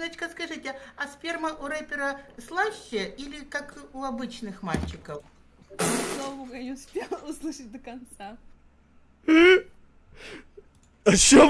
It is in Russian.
Алиночка, скажите, а сперма у рэпера слаще или как у обычных мальчиков? Слава богу, я не успела услышать до конца. А что,